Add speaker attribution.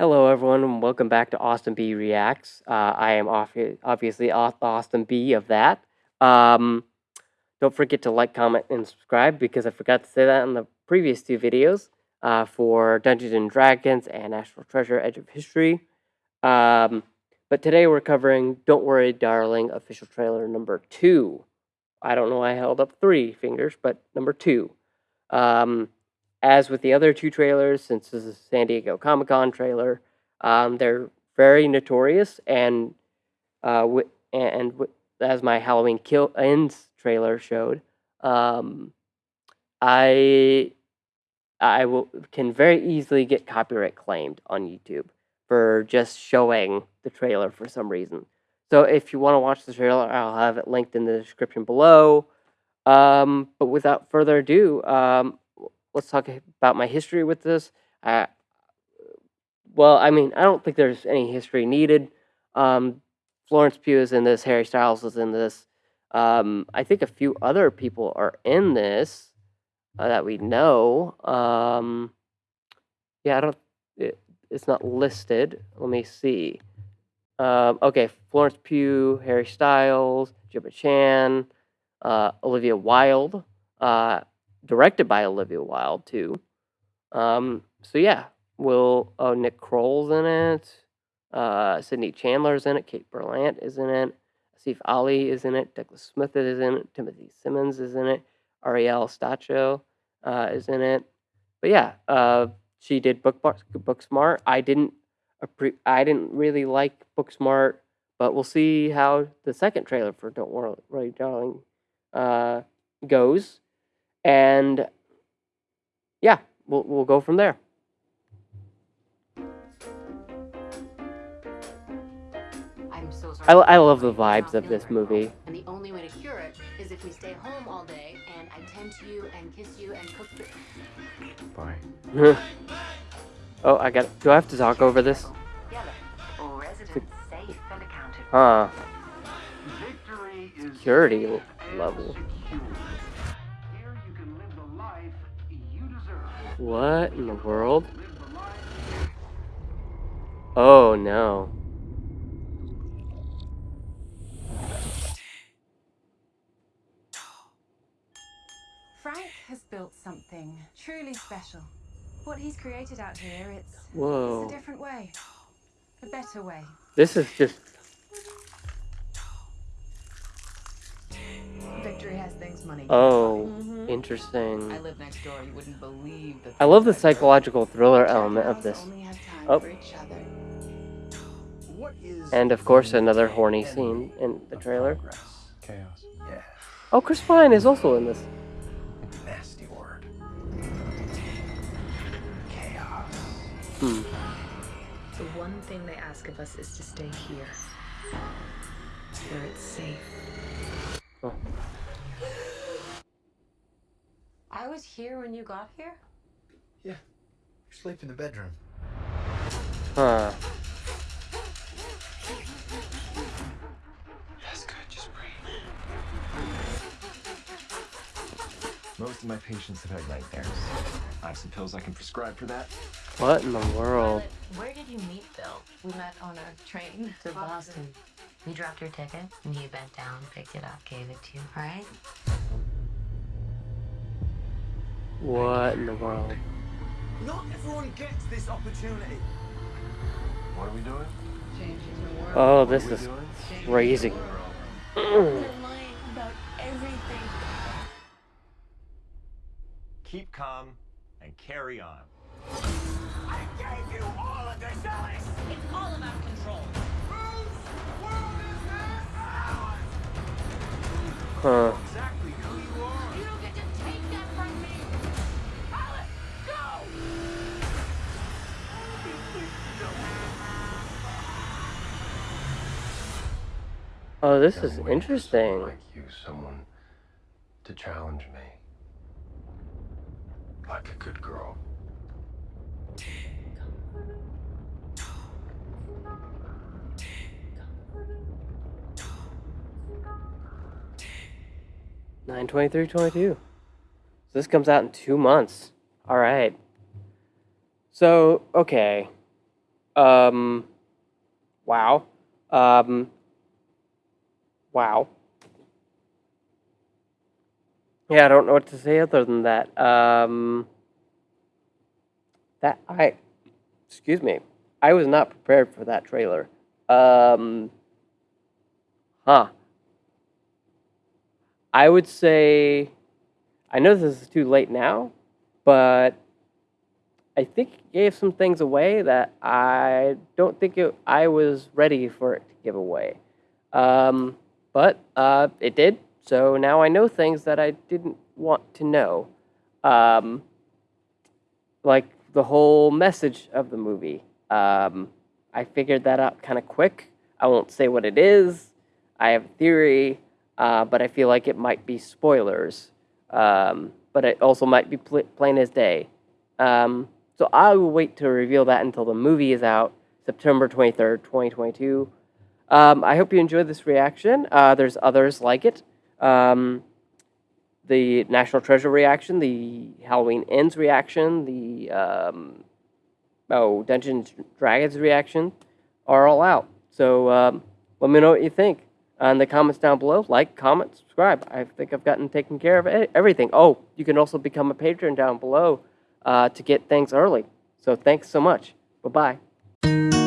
Speaker 1: Hello, everyone, and welcome back to Austin B Reacts. Uh, I am obviously Austin B of that. Um, don't forget to like, comment, and subscribe because I forgot to say that in the previous two videos uh, for Dungeons and Dragons and National Treasure Edge of History. Um, but today we're covering Don't Worry, Darling official trailer number two. I don't know why I held up three fingers, but number two. Um, as with the other two trailers, since this is a San Diego Comic Con trailer, um, they're very notorious. And uh, wi- and wi- as my Halloween Kill Ends trailer showed, um, I I will can very easily get copyright claimed on YouTube for just showing the trailer for some reason. So if you want to watch the trailer, I'll have it linked in the description below. Um, but without further ado, um, let's talk about my history with this. Well, I mean, I don't think there's any history needed. Um, Florence Pugh is in this. Harry Styles is in this. Um, I think a few other people are in this uh, that we know. Um, yeah, I don't. It, it's not listed. Let me see. Um, okay, Florence Pugh, Harry Styles, Gemma Chan, uh, Olivia Wilde, uh, directed by Olivia Wilde too. Um, so yeah, will oh Nick Kroll's in it, uh, Sydney Chandler's in it, Kate Berlant is in it, Asif Ali is in it, Douglas Smith is in it, Timothy Simons is in it, Ariel Stacho uh, is in it. But yeah, uh, she did Book Booksmart. I didn't I didn't really like Booksmart, but we'll see how the second trailer for Don't Worry, Darling uh, goes, and yeah, we'll we'll go from there.
Speaker 2: I'm so sorry.
Speaker 1: I, I love the vibes of this movie.
Speaker 2: And the only way to cure it is if we stay home all day and I tend to you and kiss you and cook the.
Speaker 3: Bye.
Speaker 1: oh, I got. It. Do I have to talk over this?
Speaker 2: Yellow. Resident safe and accounted
Speaker 1: Huh.
Speaker 3: Victory is
Speaker 1: Security
Speaker 3: safe and
Speaker 1: level. What in the world?
Speaker 3: Live the life
Speaker 1: Oh no.
Speaker 4: Frank has built something truly special. What he's created out here, it's, it's a different way. A better way.
Speaker 1: This is just.
Speaker 4: Victory has things money.
Speaker 1: Oh,
Speaker 4: Mhm.
Speaker 1: interesting.
Speaker 4: I live next door. You wouldn't believe the
Speaker 1: I love the
Speaker 4: things I've heard.
Speaker 1: psychological thriller element of this.
Speaker 4: Only have time
Speaker 1: Oh.
Speaker 4: for each other.
Speaker 3: What is
Speaker 1: And of course, another horny scene in the trailer.
Speaker 3: Chaos. Yeah.
Speaker 1: Oh, Chris Pine is also in this.
Speaker 3: Nasty word. Chaos.
Speaker 1: Hmm.
Speaker 5: The one thing they ask of us is to stay here, where it's safe.
Speaker 1: Oh.
Speaker 2: I was here when you got here? Yeah.
Speaker 6: You sleep in the bedroom.
Speaker 1: Huh.
Speaker 6: That's good, just breathe. Most of my patients have had nightmares. I have some pills I can prescribe for that.
Speaker 1: What in the world?
Speaker 5: Where did you meet Bill?
Speaker 4: We met on a train
Speaker 5: To Boston. You dropped your ticket and he bent down, picked it up, gave it to you, right?
Speaker 1: What in the world?
Speaker 7: Not everyone gets this opportunity.
Speaker 3: What are we doing?
Speaker 1: Oh, this is crazy.
Speaker 8: Keep calm and carry on.
Speaker 7: I gave you all of this, Alice!
Speaker 5: It's all about control.
Speaker 7: Whose world is this? Ours!
Speaker 1: Huh. Oh, this is
Speaker 6: waiting for someone
Speaker 1: interesting.
Speaker 6: Like you, someone to challenge me. Like a good girl.
Speaker 1: Nine twenty-three twenty-two. So this comes out in two months. All right. So okay, Um, wow. Um, wow. Yeah, I don't know what to say other than that. Um, that I, excuse me, I was not prepared for that trailer. Um, huh. I would say, I know this is too late now, but I think it gave some things away that I don't think it, I was ready for it to give away. Um, but uh, it did, so now I know things that I didn't want to know. Um, like the whole message of the movie. Um, I figured that out kind of quick. I won't say what it is. I have a theory, uh, but I feel like it might be spoilers. Um, but it also might be pl- plain as day. Um, so I will wait to reveal that until the movie is out, September 23rd, 2022. Um, I hope you enjoyed this reaction. Uh, there's others like it. Um, the National Treasure reaction, the Halloween Ends reaction, the um, oh Dungeons Dragons reaction are all out. So um, let me know what you think in the comments down below. Like, comment, subscribe. I think I've gotten taken care of everything. Oh, you can also become a patron down below uh, to get things early. So thanks so much. Bye bye.